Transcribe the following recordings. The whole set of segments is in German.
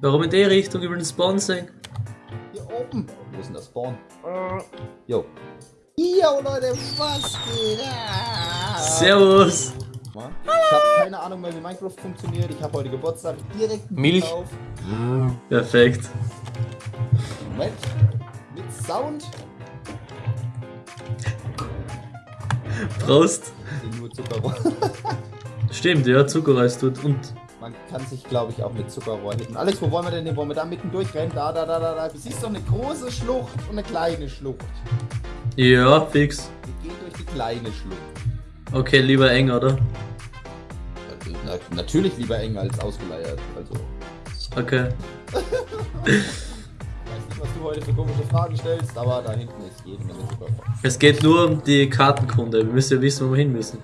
Warum in die Richtung über den Spawn sehen? Hier oben. Wo ist denn der Spawn? Jo. Jo, Leute, was geht? ab? Servus! Ich habe keine Ahnung mehr, wie Minecraft funktioniert. Ich habe heute Geburtstag direkt einen Milch. Auf. Perfekt. Moment. Mit Sound. Prost. Nur Zuckerrohr. Stimmt, ja, Zuckerreis tut. Und Man kann sich, glaube ich, auch mit Zuckerrohr hitten. Alex, wo wollen wir denn hin? Wollen wir da mitten durchrennen? Da, da, da, da, da. Du siehst doch eine große Schlucht und eine kleine Schlucht. ja, fix. Wir gehen durch die kleine Schlucht. Okay, lieber eng, oder? Na, natürlich lieber eng als ausgeleiert. Also, Okay. ich weiß nicht, was du heute für komische Fragen stellst, aber da hinten ist jede Menge Zuckerrohr. Es geht nur um die Kartenkunde. Wir müssen ja wissen, wo wir hin müssen.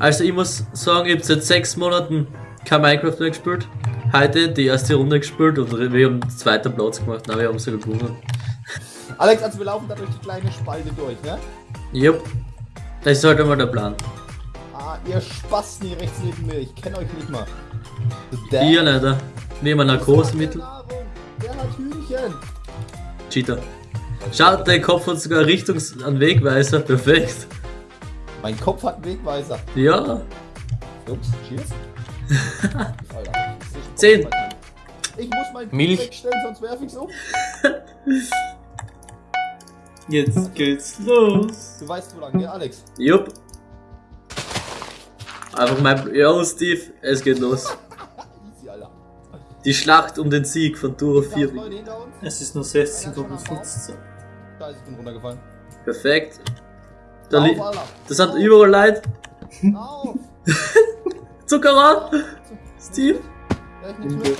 Also, ich muss sagen, ich habe seit sechs Monaten kein Minecraft mehr gespielt. Heute die erste Runde gespielt und wir haben den zweiten Platz gemacht. Nein, wir haben sogar gewonnen. Alex, also wir laufen da durch die kleine Spalte durch, ne? Jupp. Das ist halt einmal der Plan. Ah, ihr Spasten hier rechts neben mir. Ich kenne euch nicht mal. Der Ihr leider. Ein Narkosemittel. Der hat Hühnchen. Cheater. Schaut, dein Kopf hat sogar Richtungs- an Wegweiser. Perfekt. Mein Kopf hat einen Wegweiser. Ja. Jungs, cheers. Ich Zehn. Ich muss mein Milch. wegstellen, sonst werf ich's um. Jetzt geht's los. Du weißt wo lang, gell, Alex? Jupp. Einfach mein. Ja, Steve, es geht los. Easy, Alter. Die Schlacht um den Sieg von Duro Da 4. sind Leute hinter uns. Es ist nur 16 Einer schon am Baum. Da ist ich bin runtergefallen. Perfekt. Da Auf, das sind überall Leute. Auf. Zuckerrohr! Steve? Ja, ich nehm's mit.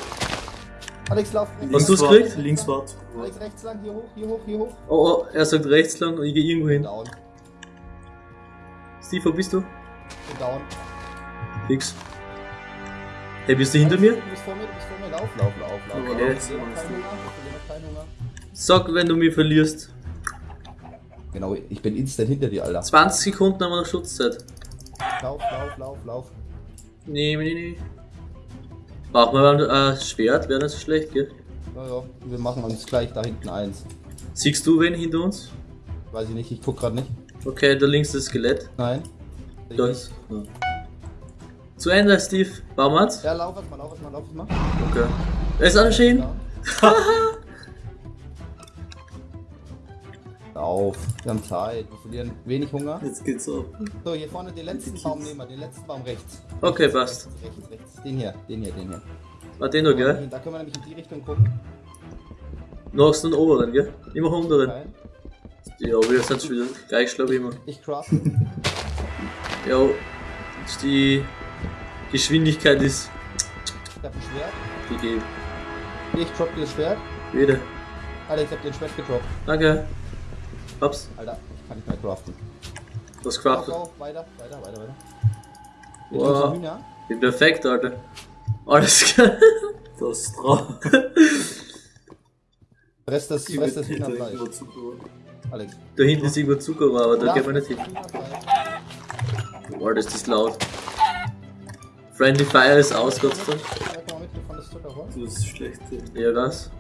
Alex, lauf rechts. Hast du's gekriegt? Links war Alex, rechts lang, hier hoch, hier hoch, hier hoch. Oh, oh, er sagt rechts lang und ich gehe irgendwo hin. Down. Steve, wo bist du? Bin down. Fix. Hey, bist du hinter mir? Du bist vor mir, du bist vor mir. Lauf, lauf, lauf, lauf. Okay. lauf. Sag, wenn du mich verlierst. Genau, ich bin instant hinter dir, Alter. 20 Sekunden haben wir noch Schutzzeit. Lauf, lauf, lauf, lauf. Nee, nee, nee. Brauchen wir mal ein äh, Schwert, wäre so schlecht, gell? Ja, ja, wir machen uns gleich da hinten eins. Siehst du wen hinter uns? Weiß ich nicht, ich guck gerade nicht. Okay, da links das Skelett. Nein. Da ist. Ja. Zu Ende, Steve. Baumats? Ja, lauf erstmal, lauf erstmal, lauf erstmal. Okay. Er ist alles schön. Ja. Lauf, wir haben Zeit, wir verlieren wenig Hunger. Jetzt geht's ab. So, hier vorne den letzten Baum nehmen wir, den letzten Baum rechts. Okay, passt. Rechts, rechts. Den hier, den hier, den hier. War den noch, gell? Da können wir nämlich in die Richtung gucken. Noch hast du den oberen, gell? Immer unteren. Nein. Ja, wir sind schon wieder gleich schlau wie immer. Ich craft. Ja, die Geschwindigkeit ist Ich hab ein Schwert. gegeben. Ich drop dir das Schwert. Wieder. Alex, ich hab dir ein Schwert gedroppt. Danke. Hab's. Alter, ich kann nicht mehr craften. Was craftet. go, weiter, weiter, weiter, weiter. Wir Wow. Bin perfekt, Alter. Alles klar. Das ist drauf. Fress das, fress das Hühnerfleisch. Alex. Da hinten ist irgendwo Zuckerrohr, aber da Ja, geht man nicht hin. Boah, das ist laut. Friendly Fire ist aus, Gott sei Dank. Wir das. Das ist schlecht. Ja, was?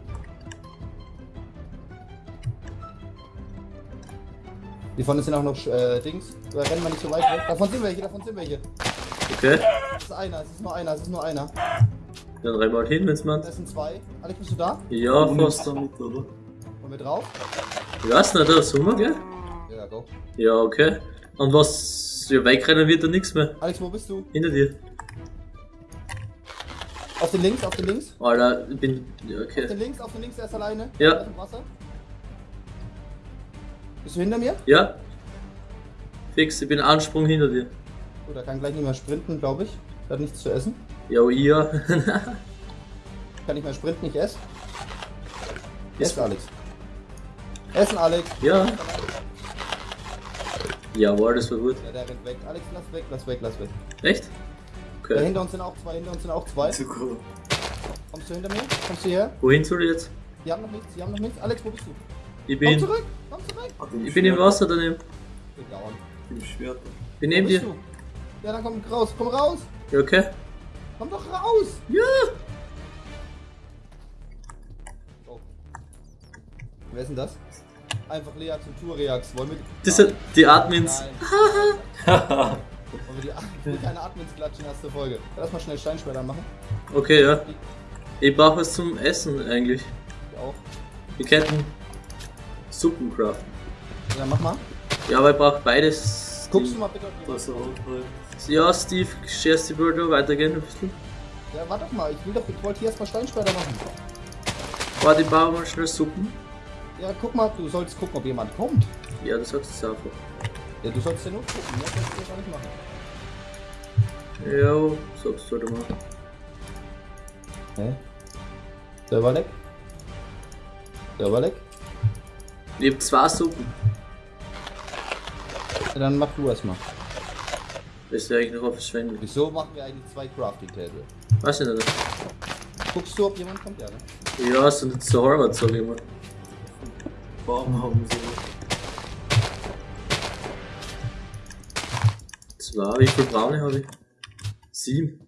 Die vorne sind auch noch äh, Dings. Da rennen wir nicht so weit weg. Davon sind welche, davon sind welche. Okay. Das ist einer, es ist nur einer, es ist nur einer. Dann rennen wir halt hin, wenn's man. Das sind zwei. Alex, bist du da? Ja, fast. damit, oder? Wollen wir drauf? Ich weiß nicht, da Sommer, gell? Ja, go. Ja, okay. Und was? Ja, wegrennen wird da nichts mehr. Alex, wo bist du? Hinter dir. Auf den links, auf den links. Alter, ich bin. Ja, Auf okay. den links, auf den links, er ist alleine. Ja. Er ist im Wasser. Bist du hinter mir? Ja. Fix, ich bin Ansprung hinter dir. Gut, er kann gleich nicht mehr sprinten, glaube ich. Er hat nichts zu essen. Ja, ja. Kann nicht mehr sprinten, ich esse. Ess, Alex. Essen, Alex. ja. Jawohl, das war gut. Ja, der rennt weg. Alex, lass weg, lass weg, lass weg. Echt? Da Okay. hinter uns sind auch zwei, hinter uns sind auch zwei. Zucker. Kommst du hinter mir? Kommst du her? Wohin soll ich jetzt? Die haben noch nichts, die haben noch nichts. Alex, wo bist du? Ich Komm bin. zurück, komm zurück. Den Ich bin im Wasser daneben. Bin down. Im Schwert. Ich bin neben dir. du? Ja, dann komm raus, komm raus. Ja, okay. Komm doch raus. Ja. Wer ist denn das? Einfach Lea zum Turiax. Wollen wir die... Das sind die Admins. Nein. Wollen wir die ich will keine Admins klatschen, erste Folge. Lass mal schnell Steinschwerter machen. Okay, ja. Ich brauche was zum Essen eigentlich. Ich auch. Wir könnten Suppen craften. Ja, mach mal. Ja, aber ich brauche beides. Guckst du mal bitte auf die auch halt. Ja, Steve, scherst die Birdo weitergehen ein bisschen. Ja, warte doch mal. Ich will doch, ich wollte hier erstmal Steinschwerter machen. Warte, ich baue mal schnell Suppen. Ja, guck mal, du sollst gucken, ob jemand kommt. Ja, das sagst du einfach. Ja, du sollst ja nur gucken, ne? Das kannst du ja gar nicht machen. Ja, sagst du halt mal. Hä? Server leck? Server leck? Ich hab zwei Suppen. Ja, dann mach du erstmal. Das ist ja eigentlich noch auf Verschwendung. Wieso machen wir eigentlich zwei Crafting Table? Weiß ich nicht. Guckst du, ob jemand kommt? Ja, ne? Ja, so nicht so Harvard, sag ich mal. Warum haben sie Zwei, wie viel braune habe ich? Sieben.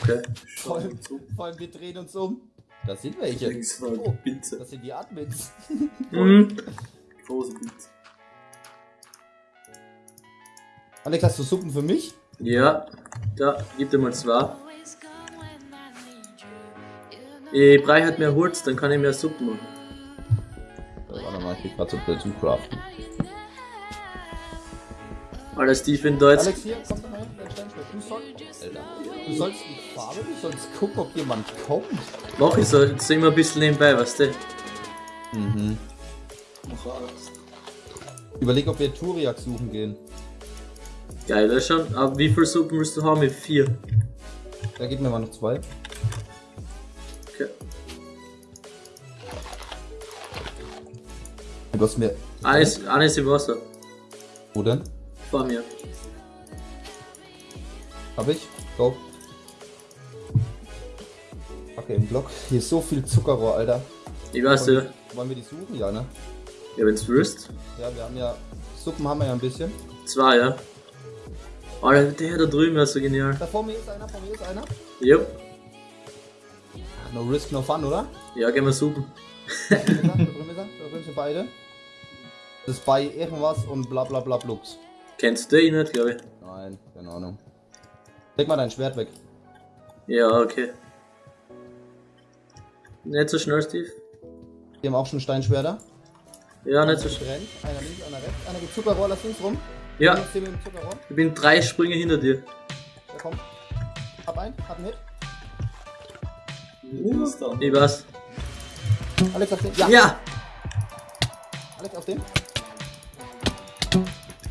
Okay. Vor allem, vor allem, wir drehen uns um. Da sind welche. Oh, Pizza. das sind die Admins. Mhm. Große Pizza. Alex, hast du Suppen für mich? Ja, da, gib dir mal zwei. Ich brauche halt mehr Holz, dann kann ich mehr Suppen machen. Ja, warte mal, ich krieg grad so blöd zum Craften. Alter, Steve, wenn da jetzt. Alex, hier, komm doch mal hin, dein Steinschwert. Du sollst, Alter, du sollst die Farbe, du sollst gucken, ob jemand kommt. Mach ich so, jetzt immer ein bisschen nebenbei, weißt du? Mhm. Überleg, ob wir Turiak suchen gehen. Geil, das schon. Aber wie viel Suppen willst du haben? Mit vier. Da gib mir mal noch zwei. Okay. Du hast mir. Eines, eines im Wasser. Wo denn? Vor mir. Hab ich? Go. Okay, im Block. Hier ist so viel Zuckerrohr, Alter. Ich weiß ja. Wollen wir die suchen? Ja, ne? Ja, wenn's willst. Ja, wir haben ja. Suppen haben wir ja ein bisschen. Zwei, ja. Alter, der da drüben ist so genial. Da vor mir ist einer, vor mir ist einer. Jupp. No risk, no fun, oder? Ja, gehen wir Suppen. Da drüben ist er, da drüben ist er, da drüben sind beide. Das ist bei irgendwas und bla bla bla blux. Kennst du ihn nicht, glaube ich. Nein, keine Ahnung. Leg mal dein Schwert weg. Ja, okay. Nicht so schnell, Steve. Die haben auch schon Steinschwerter. Ja, nicht so schnell. Einer links, einer rechts. Einer geht Zuckerrohr, lass links rum. Ja, ich bin drei Sprünge hinter dir. Der kommt. Hab einen, hab einen Hit. Wie ist dann? Ich weiß. Alex auf den. Ja, Ja! Alex auf den.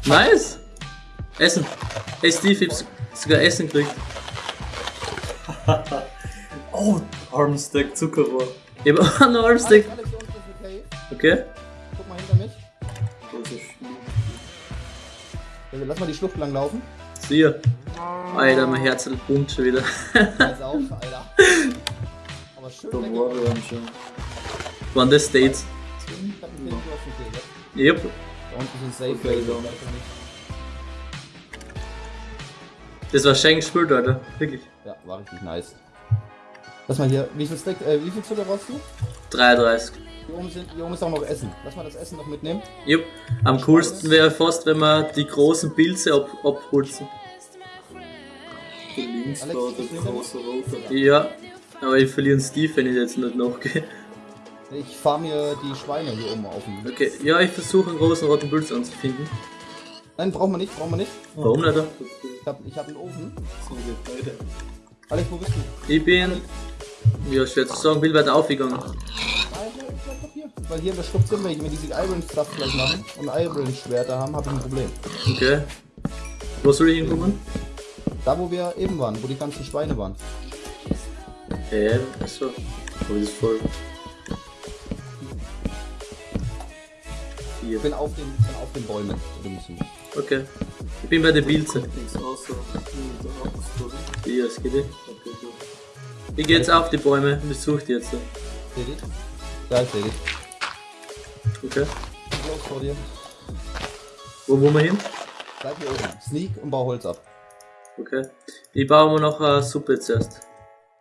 Nice! Essen! Hey Steve, ich hab sogar Essen gekriegt. Armstack Zuckerrohr. Ich hab auch einen ist Cave. Okay. Guck mal hinter mich. Große Schlucht. Also, Lass mal die Schlucht lang laufen. Siehe. Alter, mein Herz pumpt schon wieder. Jetzt auf, Alter. Aber schön Da war er schon. Waren das States? Ich hab einen Kill, du. Yep. Da unten sind Safe Okay. Das war Schenk gespielt, Alter. Wirklich. Ja, war richtig nice. Lass mal hier, wie viel Stack, äh, wie viel Zucker brauchst du? 33. Hier oben, sind, hier oben ist auch noch Essen. Lass mal das Essen noch mitnehmen. Yep. Am coolsten wäre fast, wenn wir die großen Pilze ab abholzen. Links Alex, war der große rote. Ja. Aber ich verliere einen Steve, wenn ich jetzt nicht nachgehe. Ich fahr mir die Schweine hier oben auf. den- Okay. Ja, ich versuche einen großen roten Pilz anzufinden. Nein, brauchen wir nicht, brauchen wir nicht. Warum nicht? Ich hab, ich hab einen Ofen. Alex, wo bist du? Ich bin. Ja, schwer zu sagen, bin weiter aufgegangen. Ich hier. Weil hier in der Schlucht sind wir. Wenn wir diese Iron Stuff gleich machen und Iron Schwerter haben, habe ich ein Problem. Okay. Wo soll ich hinkommen? Da, wo wir eben waren, wo die ganzen Schweine waren. Hä? Achso. Aber das ist voll. Ich Vier. bin auf den, bin auf den Bäumen. Okay. Ich bin bei der Pilze. Ja, es geht nicht. Gut. Ich gehe jetzt auf die Bäume und besuche die jetzt. Seht ihr? Da ist Edith. Okay. Los vor dir. Wo wollen wir hin? Bleib hier oben. Sneak und bau Holz ab. Okay. Ich baue mir noch eine Suppe zuerst.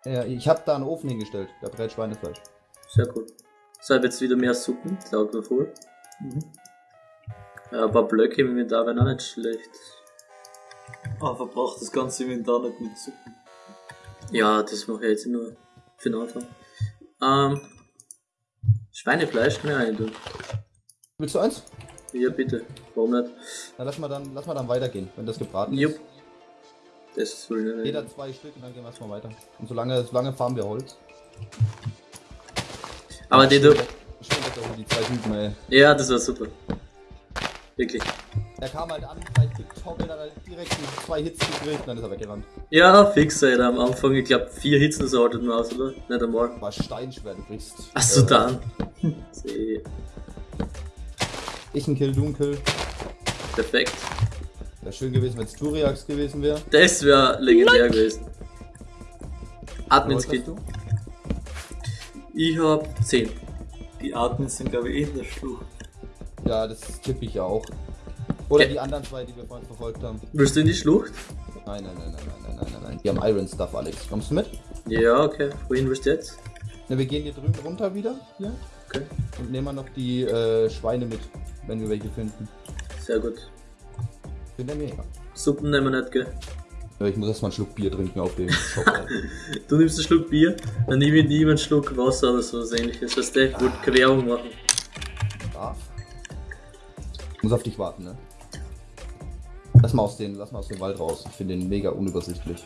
Ja, ich habe da einen Ofen hingestellt. Da brät Schweinefleisch. Sehr cool. So, ich jetzt wieder mehr Suppen, taugt mir voll. Ja, ein paar Blöcke im Inventar wären auch nicht schlecht. Ah, verbraucht das ganze Inventar nicht mit Suppen. Ja, das mache ich jetzt nur für den Anfang. Ähm, Schweinefleisch ich rein tun. Willst du eins? Ja, bitte. Warum nicht? Dann lass mal dann, lass mal dann weitergehen, wenn das gebraten Jupp. ist. Das will ich nicht. Jeder zwei Stück und dann gehen wir erstmal weiter. Und solange, solange farmen wir Holz. Aber die du. Ja, das war super. Wirklich. Er kam halt an, gleich getoppelt, hat halt direkt zwei Hits gekriegt und dann ist er weggerannt. Ja, fix, Alter. Am Anfang, ich glaube, vier Hits das haltet man aus, oder? Nicht einmal. War steinschwer, du kriegst. Achso, äh, dann. Ich ein Kill, du ein Kill. Perfekt. Wäre schön gewesen, wenn es Turiax gewesen wäre. Das wäre legendär gewesen. Admins Admin-Skin. du? Ich hab 10. Die Admins sind, glaube ich, eh in der Schlucht. Ja, das tippe ich ja auch. Oder die anderen zwei, die wir vorhin verfolgt haben. Willst du in die Schlucht? Nein, nein, nein, nein, nein, nein, nein, nein. Wir haben Iron Stuff, Alex. Kommst du mit? Ja, okay. Wohin willst du jetzt? Na, wir gehen hier drüben runter wieder. Hier. Okay. Und nehmen wir noch die äh, Schweine mit, wenn wir welche finden. Sehr gut. Bin der mega. Suppen nehmen wir nicht, gell? Ja, ich muss erstmal einen Schluck Bier trinken auf dem Shop. du nimmst einen Schluck Bier, dann nehme ich lieber einen Schluck Wasser oder so was ähnliches. Das du, ich wollte Querung machen. Darf? Ich muss auf dich warten, ne? Lass mal aus, den, lass mal aus dem Wald raus. Ich finde den mega unübersichtlich.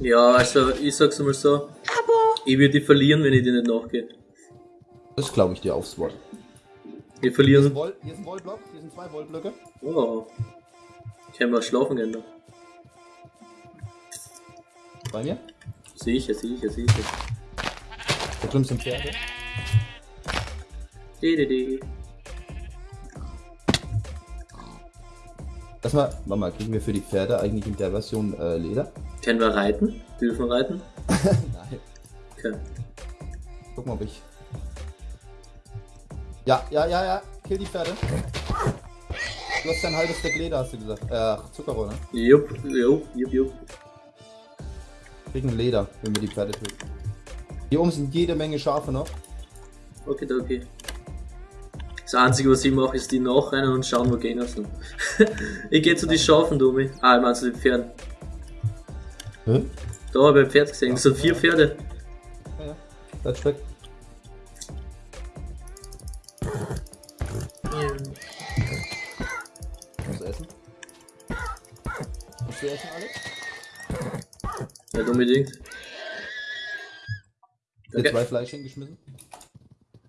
Ja, also ich sag's mal so. Ich würde die verlieren, wenn ich dir nicht nachgehe. Das glaube ich dir aufs Wort. Wir Hier ist, verlieren. Woll, hier ist ein Wollblock, hier sind zwei Wollblöcke. Oh. Können wir schlafen gehen da? Bei mir. Sicher, sicher, sicher. Da drüben sind Pferde. Die, die, die. Lass mal, warte mal, kriegen wir für die Pferde eigentlich in der Version äh, Leder? Können wir reiten? Dürfen wir reiten? Nein. Okay. Guck mal, ob ich. Ja, ja, ja, ja. Kill die Pferde. Du hast ein halbes Stück Leder, hast du gesagt. Äh, Zuckerrohr, ne? Jupp, jupp, jupp, jupp. Kriegen Leder, wenn wir die Pferde töten. Hier oben sind jede Menge Schafe noch. Okay, okay. Das Einzige, was ich mache, ist die nachrennen und schauen, wo Gegner sind. ich gehe zu den Schafen, Domi. Ah, ich meine zu den Pferden. Hä? Da habe ich ein Pferd gesehen. Das sind vier Pferde. Ja, ja. Bleib weg. Musst du essen? Musst du essen, Alex? Nicht unbedingt. Okay. zwei Fleisch hingeschmissen?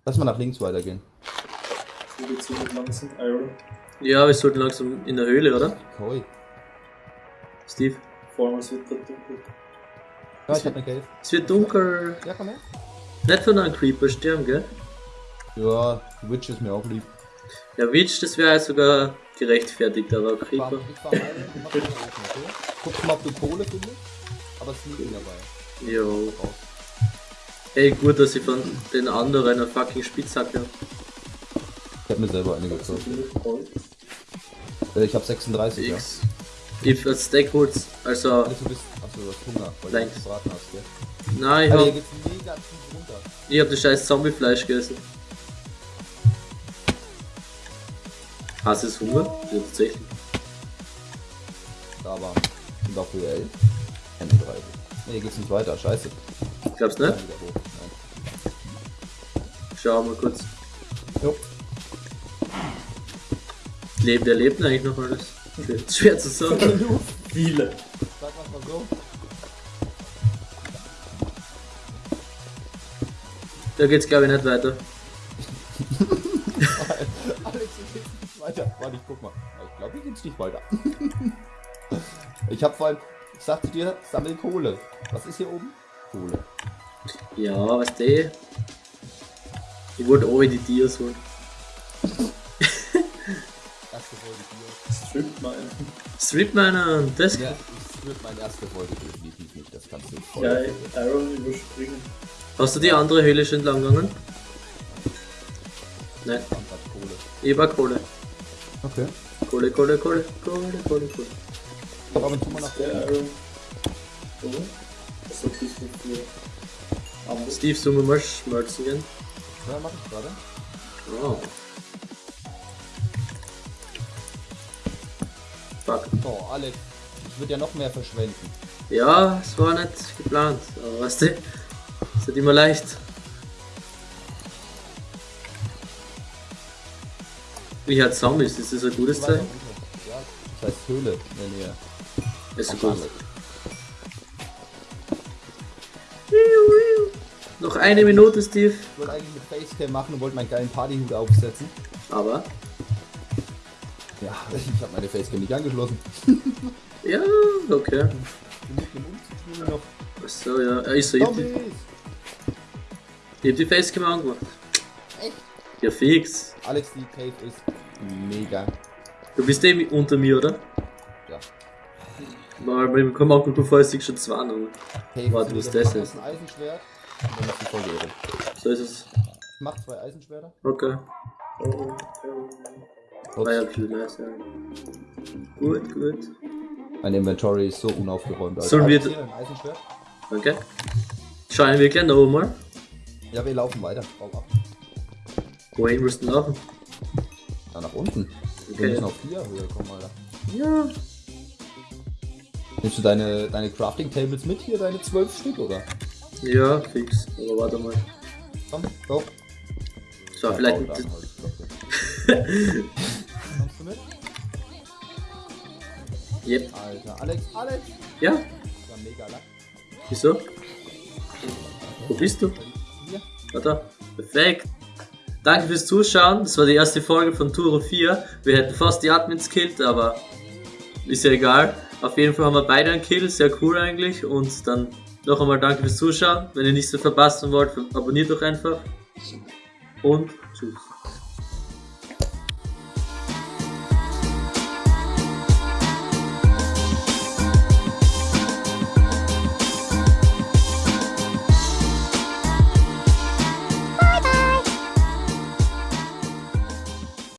Lass mal nach links weitergehen. Mit langsam Iron. Ja, wir sollten langsam in der Höhle, oder? Koi. Steve? Vor allem, es wird da dunkel. Ja, ich hab eine Cave. Es wird dunkel. Ja, komm her. Nicht von einem Creeper sterben, gell? Ja, Witch ist mir auch lieb. Ja, Witch, das wäre sogar gerechtfertigt, aber Creeper. ich? Guck mal, ob du Kohle findest. Aber Sneaking dabei. Jo. Ey, gut, dass ich von den anderen eine fucking Spitzhacke hab. Ich hab mir selber eine gekauft. Gold. Äh, ich hab 36, ja. X. Ich als Stackholz, also. Also du bist. Achso, du hast Hunger, weil Thanks. du gebraten hast, gell? Nein, ich Alter, hier hab, geht's mega tief runter. ich hab das scheiß Zombiefleisch gegessen. Hast du es Hunger? Ja, tatsächlich. Da war. Und dafür 11. 31. Nee, hier geht's nicht weiter, scheiße. Glaubst du Ja, nicht? Nein. Schau mal kurz. Jo. Lebt, der lebt eigentlich noch alles? Schwer zu sagen. Viele. Sag mal so. Da geht's glaube ich nicht weiter. Alex, hier geht's nicht weiter. Warte, ich guck mal. Ich glaube, hier geht's nicht weiter. ich hab vor allem. Ich sagte dir, sammel Kohle. Was ist hier oben? Kohle. Ja, was der? Ich wollte oben die Dias holen. Erste Folge Bier. Strip Mine. Strip Miner, das. Ja, das wird meine erste Folge definitiv nicht. Das kannst du voll. Ja, Iron überspringen. Hast du die andere Höhle schon lang gegangen? Nein, ich war Kohle. Okay. Kohle, Kohle, Kohle, Kohle, Kohle, Kohle. Ich hab ab und zu mal nach Der. Iron. So. Das ist früher. Aber Steve, sollen wir mal schmelzen gehen? Ja, mach ich gerade. Oh. Fuck. So, Alex, ich würde ja noch mehr verschwenden. Ja, es war nicht geplant, aber weißt du, ist nicht immer leicht. Wie hat Zombies, ist das ein gutes Zeichen? Ja, das heißt Höhle in der Nähe. Ist so gut. Noch eine Minute, Steve. Ich wollte eigentlich eine Facecam machen und wollte meinen geilen Partyhut aufsetzen. Aber, Ja, ich habe meine Facecam nicht angeschlossen. ja, okay. Noch. Achso, ja, ich so, ich hab die, ich hab die Facecam angemacht. Echt? Ja, fix. Alex, die Cave ist mega. Du bist eh unter mir, oder? Ja. Mal, beim Komm auch bevor ich schon zwei noch. Cave Warte, was das ist? ein Eisenschwert und dann ist die Folge Ehre. So ist es. Ich mach zwei Eisenschwerter. Okay. Ups. Ah ja, viel nice, ja. Gut, gut. Mein Inventory ist so unaufgeräumt. Alter. Sollen wir-? Okay. Schauen wir gleich noch mal. Ja, wir laufen weiter. Bau ab. Wohin willst du laufen? Ja, nach unten. Wir Okay. müssen auf vier Höhe kommen, Alter. Ja. Nimmst du deine, deine Crafting Tables mit hier, deine zwölf Stück, oder? Ja, fix. Aber warte mal. Komm, go. So, Ja, vielleicht. bau Yep. Alter, Alex, Alex! Ja, Das war mega Lack. wieso? Wo bist du? Hier. Da. Perfekt. Danke fürs Zuschauen. Das war die erste Folge von Turo 4. Wir hätten fast die Admins killt, aber ist ja egal. Auf jeden Fall haben wir beide einen Kill. Sehr cool eigentlich. Und dann noch einmal danke fürs Zuschauen. Wenn ihr nichts mehr verpassen wollt, abonniert doch einfach. Und tschüss.